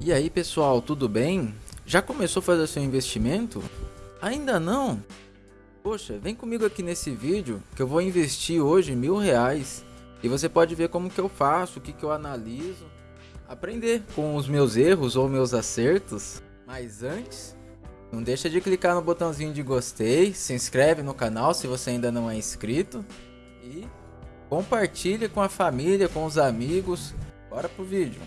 E aí pessoal, tudo bem? Já começou a fazer seu investimento? Ainda não? Poxa, vem comigo aqui nesse vídeo que eu vou investir hoje mil reais e você pode ver como que eu faço, o que que eu analiso, aprender com os meus erros ou meus acertos. Mas antes, não deixa de clicar no botãozinho de gostei, se inscreve no canal se você ainda não é inscrito e compartilha com a família, com os amigos. Bora pro vídeo.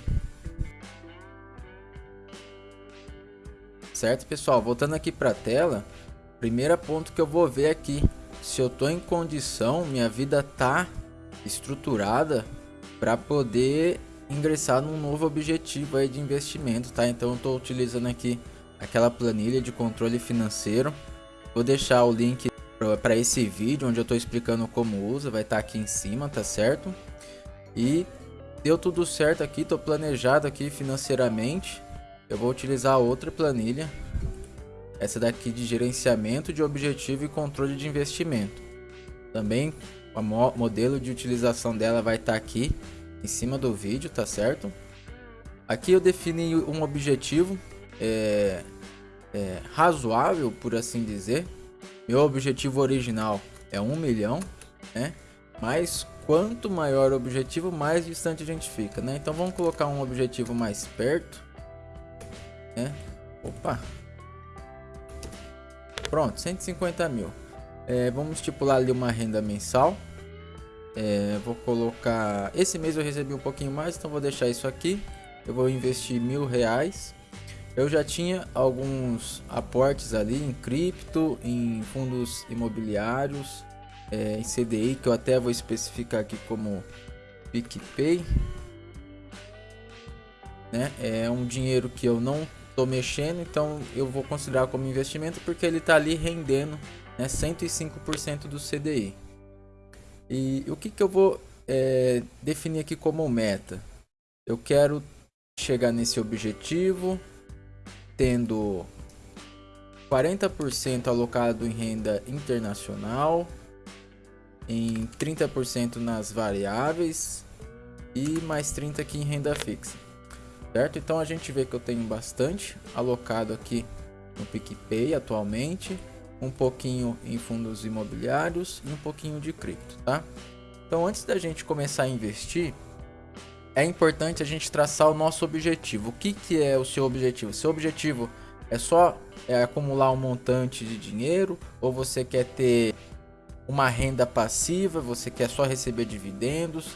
Certo, pessoal? Voltando aqui para a tela, primeiro ponto que eu vou ver aqui, se eu tô em condição, minha vida tá estruturada para poder ingressar num novo objetivo aí de investimento, tá? Então eu tô utilizando aqui aquela planilha de controle financeiro. Vou deixar o link para esse vídeo onde eu estou explicando como usa, vai estar tá aqui em cima, tá certo? E deu tudo certo aqui, estou planejado aqui financeiramente. Eu vou utilizar outra planilha, essa daqui de gerenciamento de objetivo e controle de investimento. Também o modelo de utilização dela vai estar tá aqui em cima do vídeo, tá certo? Aqui eu defini um objetivo é, é, razoável, por assim dizer. Meu objetivo original é um milhão, né? Mas quanto maior o objetivo, mais distante a gente fica, né? Então vamos colocar um objetivo mais perto, né? Opa! Pronto, 150 mil. É, vamos estipular ali uma renda mensal. É, vou colocar... Esse mês eu recebi um pouquinho mais, então vou deixar isso aqui. Eu vou investir mil reais. Eu já tinha alguns aportes ali em cripto, em fundos imobiliários, é, em CDI, que eu até vou especificar aqui como PicPay. Né? É um dinheiro que eu não estou mexendo, então eu vou considerar como investimento porque ele está ali rendendo né, 105% do CDI. E o que, que eu vou é, definir aqui como meta? Eu quero chegar nesse objetivo tendo 40% alocado em renda internacional, em 30% nas variáveis e mais 30 aqui em renda fixa. Certo? Então a gente vê que eu tenho bastante alocado aqui no PicPay atualmente, um pouquinho em fundos imobiliários e um pouquinho de cripto, tá? Então antes da gente começar a investir, é importante a gente traçar o nosso objetivo. O que, que é o seu objetivo? Seu objetivo é só é, acumular um montante de dinheiro ou você quer ter uma renda passiva, você quer só receber dividendos,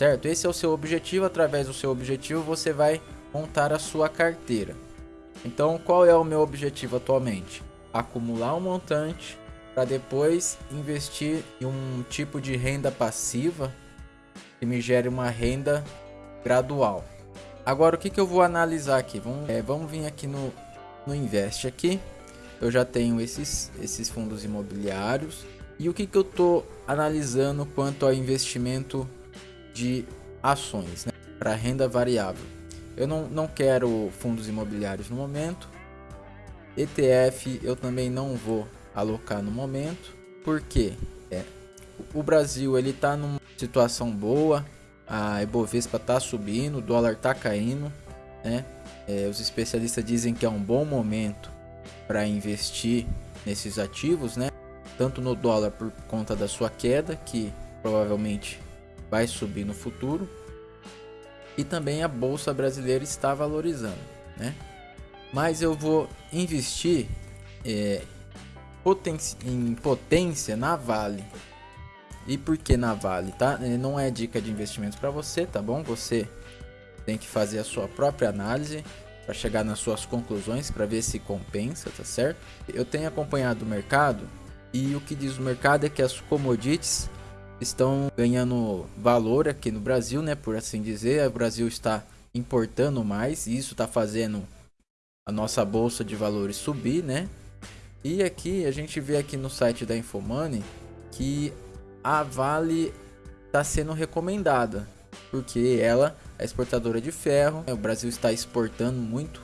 certo? Esse é o seu objetivo. Através do seu objetivo, você vai montar a sua carteira. Então, qual é o meu objetivo atualmente? Acumular um montante para depois investir em um tipo de renda passiva que me gere uma renda gradual. Agora o que, que eu vou analisar aqui? Vamos, é, vamos vir aqui no, no Invest aqui. Eu já tenho esses, esses fundos imobiliários. E o que, que eu estou analisando quanto ao investimento de ações né, para renda variável? Eu não, não quero fundos imobiliários no momento. ETF eu também não vou alocar no momento. Porque é, o Brasil ele está numa situação boa, a Ibovespa está subindo, o dólar está caindo, né? É, os especialistas dizem que é um bom momento para investir nesses ativos, né? Tanto no dólar por conta da sua queda, que provavelmente vai subir no futuro, e também a bolsa brasileira está valorizando, né? Mas eu vou investir é, em potência na Vale, e por que na Vale, tá? É, não é dica de investimentos para você, tá bom? Você tem que fazer a sua própria análise para chegar nas suas conclusões para ver se compensa, tá certo? Eu tenho acompanhado o mercado e o que diz o mercado é que as commodities estão ganhando valor aqui no Brasil, né? Por assim dizer, o Brasil está importando mais e isso está fazendo a nossa bolsa de valores subir, né? E aqui a gente vê aqui no site da Infomoney que a Vale está sendo recomendada, porque ela é exportadora de ferro, o Brasil está exportando muito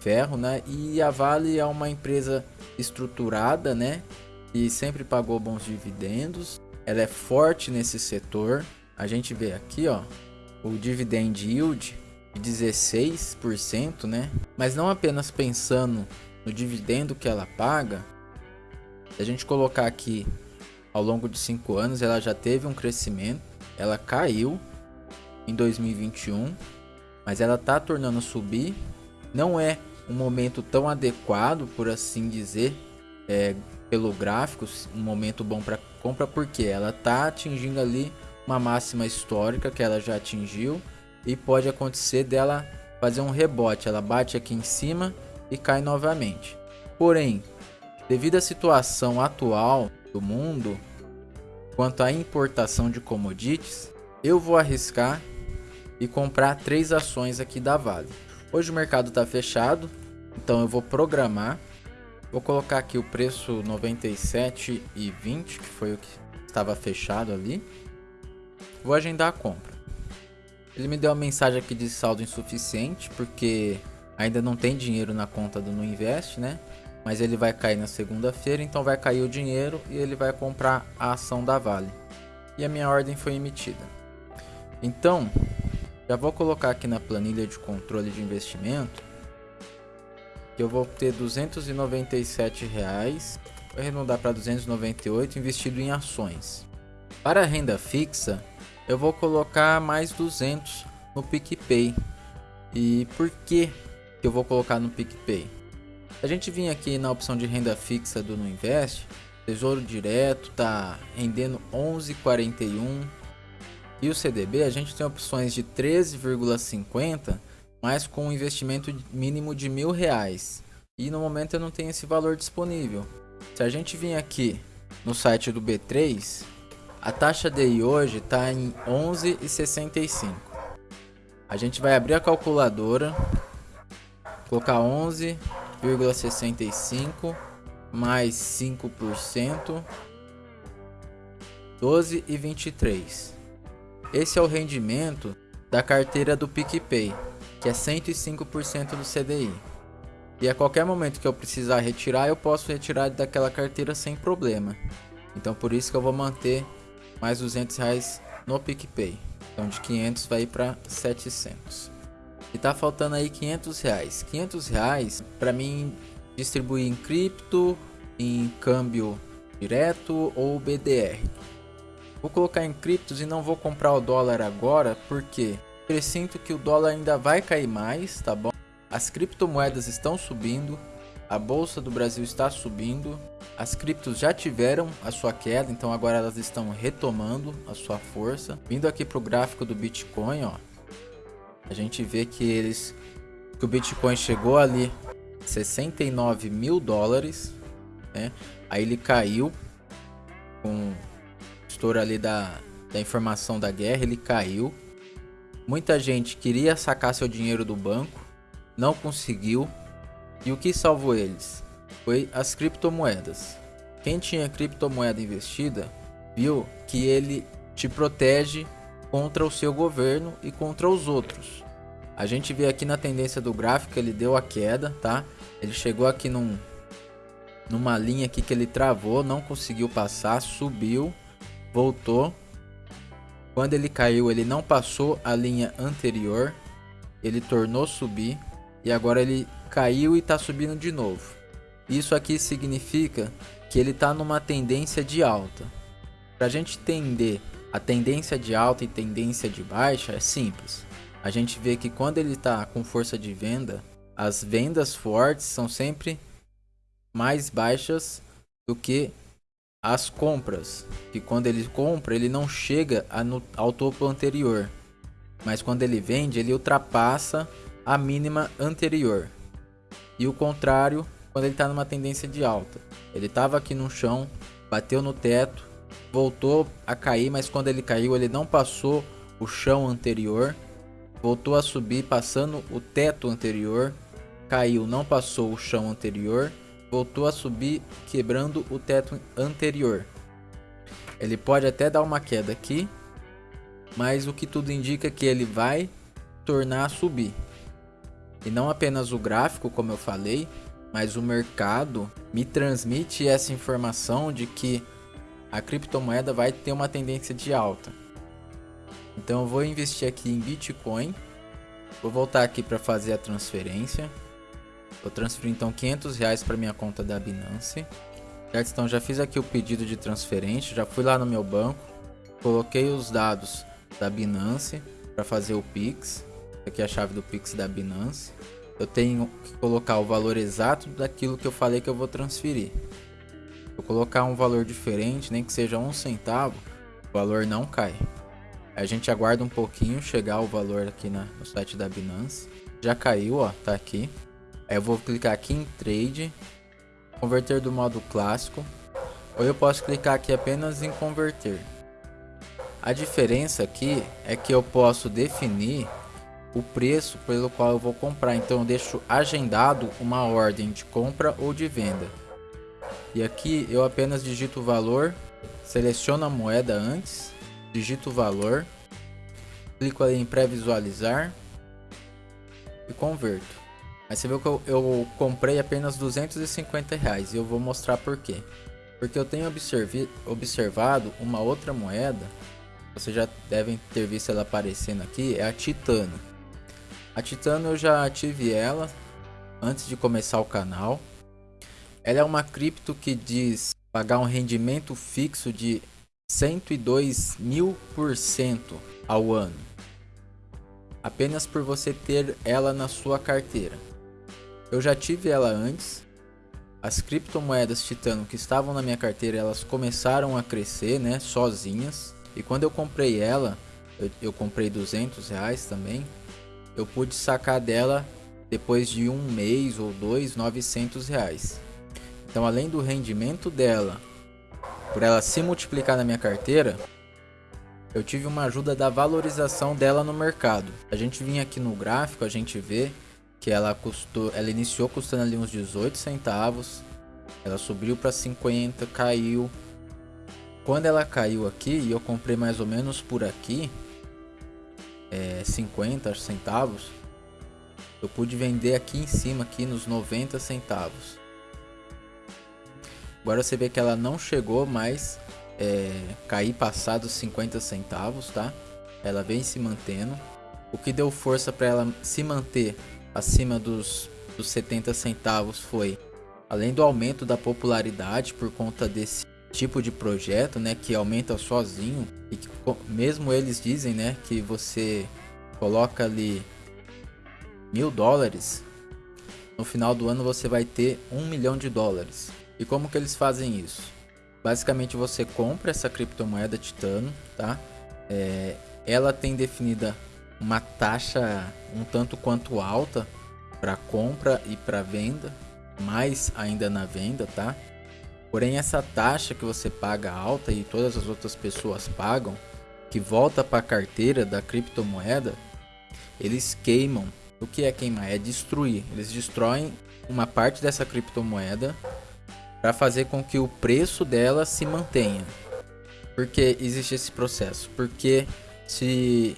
ferro, né? E a Vale é uma empresa estruturada, né? E sempre pagou bons dividendos. Ela é forte nesse setor. A gente vê aqui, ó, o dividend yield de 16%, né? Mas não apenas pensando no dividendo que ela paga, se a gente colocar aqui ao longo de 5 anos, ela já teve um crescimento, ela caiu em 2021, mas ela tá tornando subir. Não é um momento tão adequado, por assim dizer, é, pelo gráfico, um momento bom para compra, porque ela tá atingindo ali uma máxima histórica que ela já atingiu e pode acontecer dela fazer um rebote. Ela bate aqui em cima e cai novamente. Porém, devido à situação atual do mundo quanto à importação de commodities, eu vou arriscar e comprar três ações aqui da Vale. Hoje o mercado está fechado, então eu vou programar. Vou colocar aqui o preço 97,20, que foi o que estava fechado ali. Vou agendar a compra. Ele me deu uma mensagem aqui de saldo insuficiente, porque ainda não tem dinheiro na conta do Nuinvest, né? Mas ele vai cair na segunda-feira, então vai cair o dinheiro e ele vai comprar a ação da Vale. E a minha ordem foi emitida. Então, já vou colocar aqui na planilha de controle de investimento eu vou ter 297 reais, vou arredondar para 298 investido em ações. Para a renda fixa, eu vou colocar mais 200 no PicPay. E por que eu vou colocar no PicPay? A gente vinha aqui na opção de renda fixa do Nuinvest, Tesouro Direto tá rendendo 11,41 e o CDB a gente tem opções de 13,50 mas com um investimento mínimo de mil reais e no momento eu não tenho esse valor disponível. Se a gente vir aqui no site do B3 a taxa DI hoje está em 11,65. A gente vai abrir a calculadora, colocar 11,65 mais 5%, 12,23. Esse é o rendimento da carteira do PicPay, que é 105% do CDI. E a qualquer momento que eu precisar retirar, eu posso retirar daquela carteira sem problema. Então por isso que eu vou manter mais 200 reais no PicPay. Então de 500 vai para 700. E tá faltando aí 500 reais. 500 reais para mim distribuir em cripto, em câmbio direto ou BDR. Vou colocar em criptos e não vou comprar o dólar agora porque presinto que o dólar ainda vai cair mais, tá bom? As criptomoedas estão subindo, a bolsa do Brasil está subindo, as criptos já tiveram a sua queda, então agora elas estão retomando a sua força. Vindo aqui para o gráfico do Bitcoin, ó, a gente vê que eles que o Bitcoin chegou ali 69 mil dólares, né? Aí ele caiu com estouro ali da, da informação da guerra, ele caiu. Muita gente queria sacar seu dinheiro do banco, não conseguiu, e o que salvou eles? Foi as criptomoedas. Quem tinha criptomoeda investida viu que ele te protege contra o seu governo e contra os outros. A gente vê aqui na tendência do gráfico, ele deu a queda, tá? Ele chegou aqui num, numa linha aqui que ele travou, não conseguiu passar, subiu, voltou. Quando ele caiu, ele não passou a linha anterior, ele tornou subir e agora ele caiu e está subindo de novo. Isso aqui significa que ele está numa tendência de alta. Para a gente entender a tendência de alta e tendência de baixa é simples. A gente vê que quando ele está com força de venda, as vendas fortes são sempre mais baixas do que as compras. Que quando ele compra, ele não chega ao topo anterior. Mas quando ele vende, ele ultrapassa a mínima anterior. E o contrário quando ele está numa tendência de alta. Ele estava aqui no chão, bateu no teto, voltou a cair, mas quando ele caiu ele não passou o chão anterior, voltou a subir passando o teto anterior, caiu, não passou o chão anterior, voltou a subir quebrando o teto anterior. Ele pode até dar uma queda aqui, mas o que tudo indica é que ele vai tornar a subir. E não apenas o gráfico, como eu falei, mas o mercado me transmite essa informação de que a criptomoeda vai ter uma tendência de alta. Então eu vou investir aqui em Bitcoin Vou voltar aqui para fazer a transferência. Vou transferir então 500 reais para minha conta da Binance. Certo? Então já fiz aqui o pedido de transferência, já fui lá no meu banco, coloquei os dados da Binance para fazer o Pix. Aqui é a chave do Pix da Binance. Eu tenho que colocar o valor exato daquilo que eu falei que eu vou transferir. Vou colocar um valor diferente, nem que seja um centavo, o valor não cai. A gente aguarda um pouquinho chegar o valor aqui na, no site da Binance. Já caiu, ó, tá aqui. Aí eu vou clicar aqui em Trade, converter do modo clássico, ou eu posso clicar aqui apenas em converter. A diferença aqui é que eu posso definir o preço pelo qual eu vou comprar. Então eu deixo agendado uma ordem de compra ou de venda. E aqui eu apenas digito o valor, seleciono a moeda antes, digito o valor, clico ali em pré-visualizar e converto. Mas você viu que eu, eu comprei apenas 250 reais e eu vou mostrar por quê. Porque eu tenho observado uma outra moeda, vocês já devem ter visto ela aparecendo aqui, é a Titano. A Titano eu já tive ela antes de começar o canal. Ela é uma cripto que diz pagar um rendimento fixo de 102 mil por cento ao ano. Apenas por você ter ela na sua carteira. Eu já tive ela antes. As criptomoedas Titano que estavam na minha carteira, elas começaram a crescer, né, sozinhas. E quando eu comprei ela, eu, eu comprei 200 reais também. Eu pude sacar dela depois de um mês ou dois, 900 reais. Então, além do rendimento dela, por ela se multiplicar na minha carteira, eu tive uma ajuda da valorização dela no mercado. A gente vinha aqui no gráfico, a gente vê que ela custou, ela iniciou custando ali uns 18 centavos, ela subiu para 50, caiu. Quando ela caiu aqui e eu comprei mais ou menos por aqui, é, 50 centavos, eu pude vender aqui em cima aqui nos 90 centavos. Agora você vê que ela não chegou mais é, cair passados 50 centavos, tá? Ela vem se mantendo. O que deu força para ela se manter acima dos, dos 70 centavos foi, além do aumento da popularidade por conta desse tipo de projeto, né, que aumenta sozinho e que mesmo eles dizem, né, que você coloca ali mil dólares, no final do ano você vai ter um milhão de dólares. E como que eles fazem isso? Basicamente você compra essa criptomoeda Titano, tá? É, ela tem definida uma taxa um tanto quanto alta para compra e para venda, mais ainda na venda, tá? Porém essa taxa que você paga alta e todas as outras pessoas pagam, que volta para a carteira da criptomoeda, eles queimam. O que é queimar? É destruir. Eles destroem uma parte dessa criptomoeda para fazer com que o preço dela se mantenha. Porque existe esse processo? Porque se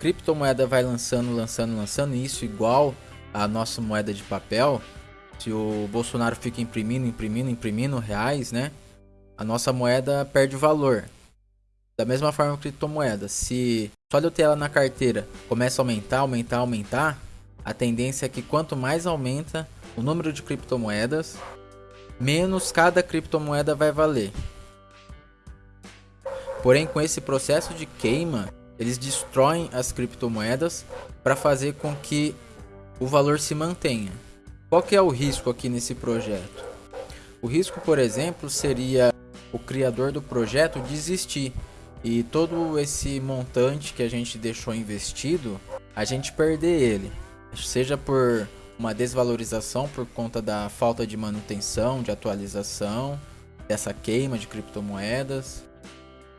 criptomoeda vai lançando, lançando, lançando isso igual a nossa moeda de papel, se o Bolsonaro fica imprimindo, imprimindo, imprimindo reais, né? A nossa moeda perde valor. Da mesma forma que criptomoeda, se só de eu ter ela na carteira começa a aumentar, aumentar, aumentar, a tendência é que quanto mais aumenta o número de criptomoedas, menos cada criptomoeda vai valer. Porém, com esse processo de queima, eles destroem as criptomoedas para fazer com que o valor se mantenha. Qual que é o risco aqui nesse projeto? O risco, por exemplo, seria o criador do projeto desistir e todo esse montante que a gente deixou investido, a gente perder ele, seja por uma desvalorização por conta da falta de manutenção, de atualização, dessa queima de criptomoedas.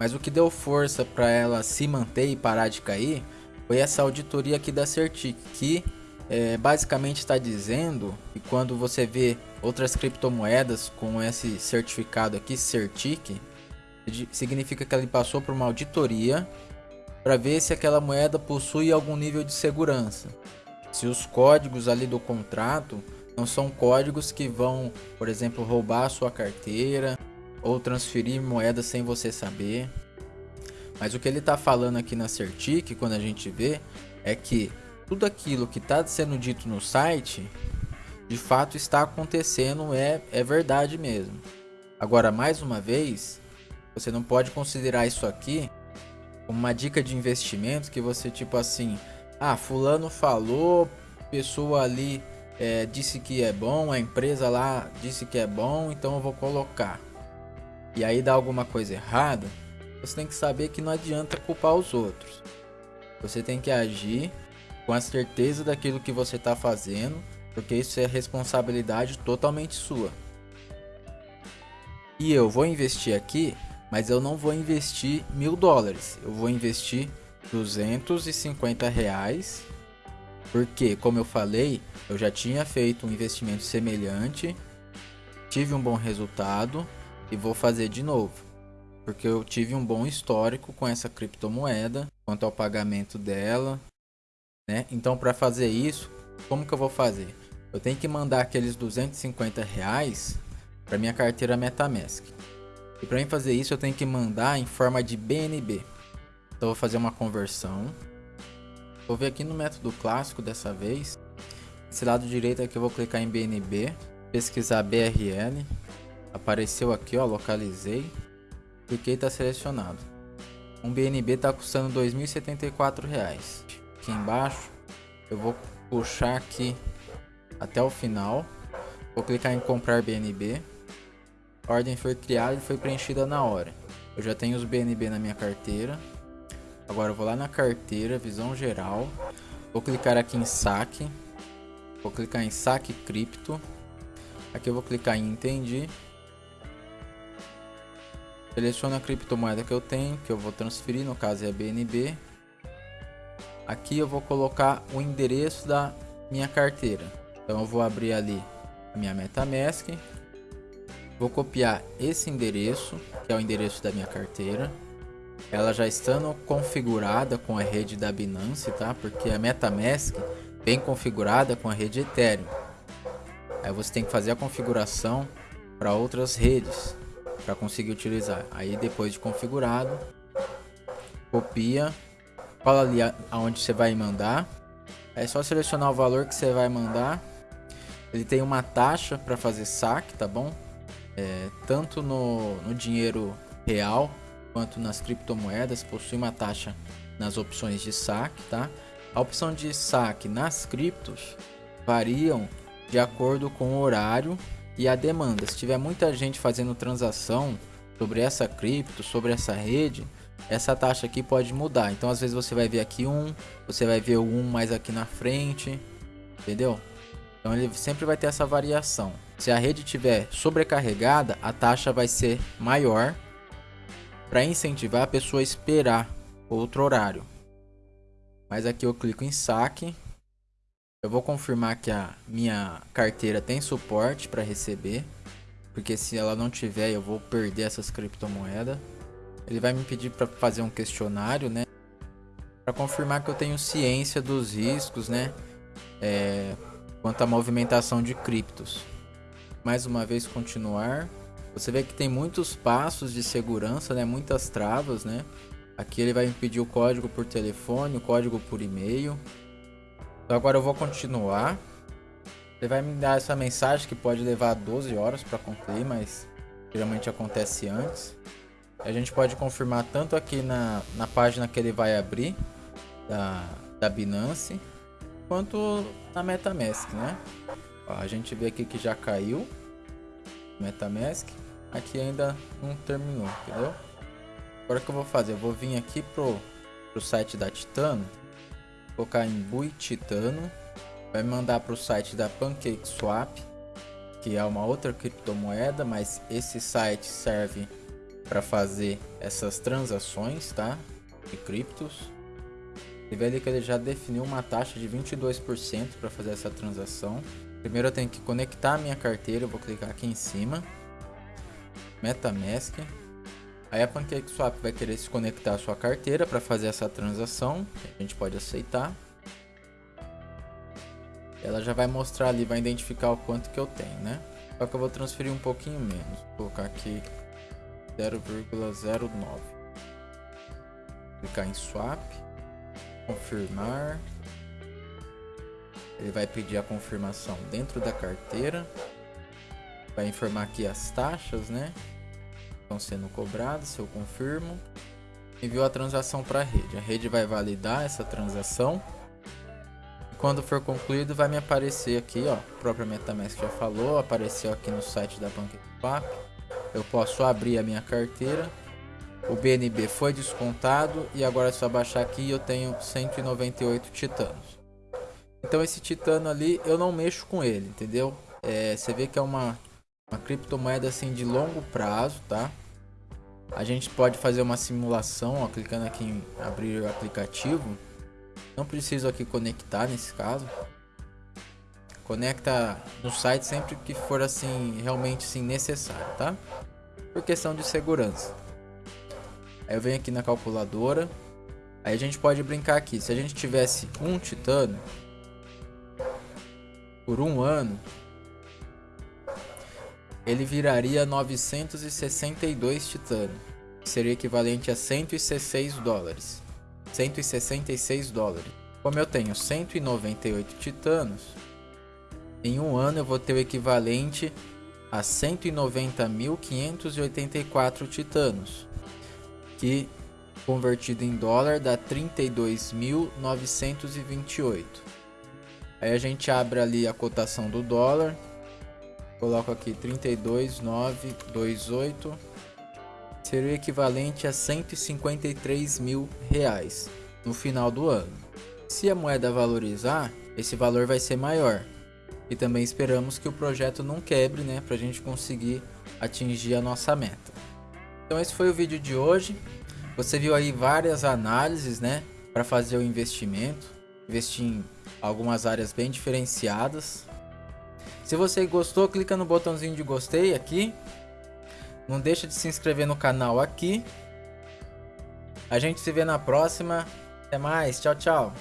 Mas o que deu força para ela se manter e parar de cair foi essa auditoria aqui da Certic, que é, basicamente está dizendo que quando você vê outras criptomoedas com esse certificado aqui, Certic, significa que ele passou por uma auditoria para ver se aquela moeda possui algum nível de segurança. Se os códigos ali do contrato não são códigos que vão, por exemplo, roubar a sua carteira ou transferir moeda sem você saber. Mas o que ele está falando aqui na Certic, quando a gente vê, é que tudo aquilo que está sendo dito no site de fato está acontecendo, é, é verdade mesmo. Agora, mais uma vez, você não pode considerar isso aqui como uma dica de investimento que você, tipo assim, ah, fulano falou, pessoa ali é, disse que é bom, a empresa lá disse que é bom, então eu vou colocar. E aí dá alguma coisa errada, você tem que saber que não adianta culpar os outros. Você tem que agir com a certeza daquilo que você está fazendo porque isso é responsabilidade totalmente sua. E eu vou investir aqui, mas eu não vou investir mil dólares, eu vou investir 250 reais, porque como eu falei, eu já tinha feito um investimento semelhante, tive um bom resultado e vou fazer de novo, porque eu tive um bom histórico com essa criptomoeda quanto ao pagamento dela, né? Então para fazer isso, como que eu vou fazer? eu tenho que mandar aqueles 250 reais para minha carteira MetaMask. E para mim fazer isso eu tenho que mandar em forma de BNB. Então vou fazer uma conversão. Vou ver aqui no método clássico dessa vez. Esse lado direito aqui eu vou clicar em BNB, pesquisar BRL. Apareceu aqui, ó, localizei. Cliquei está selecionado. Um BNB está custando R$ 2.074. Aqui embaixo eu vou puxar aqui até o final. Vou clicar em comprar BNB. A ordem foi criada e foi preenchida na hora. Eu já tenho os BNB na minha carteira. Agora eu vou lá na carteira, visão geral. Vou clicar aqui em saque. Vou clicar em saque cripto. Aqui eu vou clicar em entendi. Seleciono a criptomoeda que eu tenho, que eu vou transferir, no caso é a BNB. Aqui eu vou colocar o endereço da minha carteira. Então eu vou abrir ali a minha MetaMask. Vou copiar esse endereço, que é o endereço da minha carteira. Ela já estando configurada com a rede da Binance, tá? Porque a MetaMask vem configurada com a rede Ethereum. Aí você tem que fazer a configuração para outras redes para conseguir utilizar. Aí depois de configurado, copia, cola ali aonde você vai mandar. É só selecionar o valor que você vai mandar ele tem uma taxa para fazer saque, tá bom? É, tanto no, no dinheiro real quanto nas criptomoedas, possui uma taxa nas opções de saque, tá? A opção de saque nas criptos variam de acordo com o horário e a demanda. Se tiver muita gente fazendo transação sobre essa cripto, sobre essa rede, essa taxa aqui pode mudar. Então às vezes você vai ver aqui um, você vai ver o um mais aqui na frente, entendeu? Então ele sempre vai ter essa variação. Se a rede estiver sobrecarregada, a taxa vai ser maior para incentivar a pessoa a esperar outro horário. Mas aqui eu clico em saque. Eu vou confirmar que a minha carteira tem suporte para receber. Porque se ela não tiver, eu vou perder essas criptomoedas. Ele vai me pedir para fazer um questionário, né? Para confirmar que eu tenho ciência dos riscos, né? É, quanto à movimentação de criptos. Mais uma vez continuar. Você vê que tem muitos passos de segurança, né? Muitas travas, né? Aqui ele vai me pedir o código por telefone, o código por e-mail. Agora eu vou continuar. Ele vai me dar essa mensagem que pode levar 12 horas para concluir, mas geralmente acontece antes. A gente pode confirmar tanto aqui na, na página que ele vai abrir da, da Binance quanto na MetaMask, né? Ó, a gente vê aqui que já caiu MetaMask, aqui ainda não terminou, entendeu? Agora o que eu vou fazer? Eu vou vir aqui pro, pro site da Titano, colocar em Bui Titano, vai mandar para o site da PancakeSwap, que é uma outra criptomoeda, mas esse site serve para fazer essas transações, tá? De criptos. E vê ali que ele já definiu uma taxa de 22% para fazer essa transação. Primeiro eu tenho que conectar a minha carteira, eu vou clicar aqui em cima. MetaMask. Aí a PancakeSwap vai querer se conectar à sua carteira para fazer essa transação. A gente pode aceitar. Ela já vai mostrar ali, vai identificar o quanto que eu tenho, né? Só que eu vou transferir um pouquinho menos. Vou colocar aqui 0,09. Clicar em Swap confirmar. Ele vai pedir a confirmação dentro da carteira. Vai informar aqui as taxas, né? Estão sendo cobradas, se eu confirmo. Enviou a transação para a rede. A rede vai validar essa transação. Quando for concluído, vai me aparecer aqui, ó. O próprio MetaMask já falou, apareceu aqui no site da PancakeSwap. Eu posso abrir a minha carteira. O BNB foi descontado e agora é só baixar aqui e eu tenho 198 titanos. Então esse titano ali eu não mexo com ele, entendeu? É, você vê que é uma, uma criptomoeda assim de longo prazo, tá? A gente pode fazer uma simulação, ó, clicando aqui em abrir o aplicativo. Não preciso aqui conectar nesse caso. Conecta no site sempre que for assim, realmente assim, necessário, tá? Por questão de segurança. Aí eu venho aqui na calculadora. Aí a gente pode brincar aqui. Se a gente tivesse um titano, por um ano, ele viraria 962 titano, que seria equivalente a 116 dólares. 166 dólares. Como eu tenho 198 titanos, em um ano eu vou ter o equivalente a 190.584 titanos, que convertido em dólar dá 32.928. Aí a gente abre ali a cotação do dólar. Coloco aqui 32,928. Seria o equivalente a 153 mil reais no final do ano. Se a moeda valorizar, esse valor vai ser maior. E também esperamos que o projeto não quebre, né, para a gente conseguir atingir a nossa meta. Então esse foi o vídeo de hoje. Você viu aí várias análises, né, para fazer o investimento, investir em algumas áreas bem diferenciadas. Se você gostou, clica no botãozinho de gostei aqui. Não deixa de se inscrever no canal aqui. A gente se vê na próxima. Até mais. Tchau, tchau.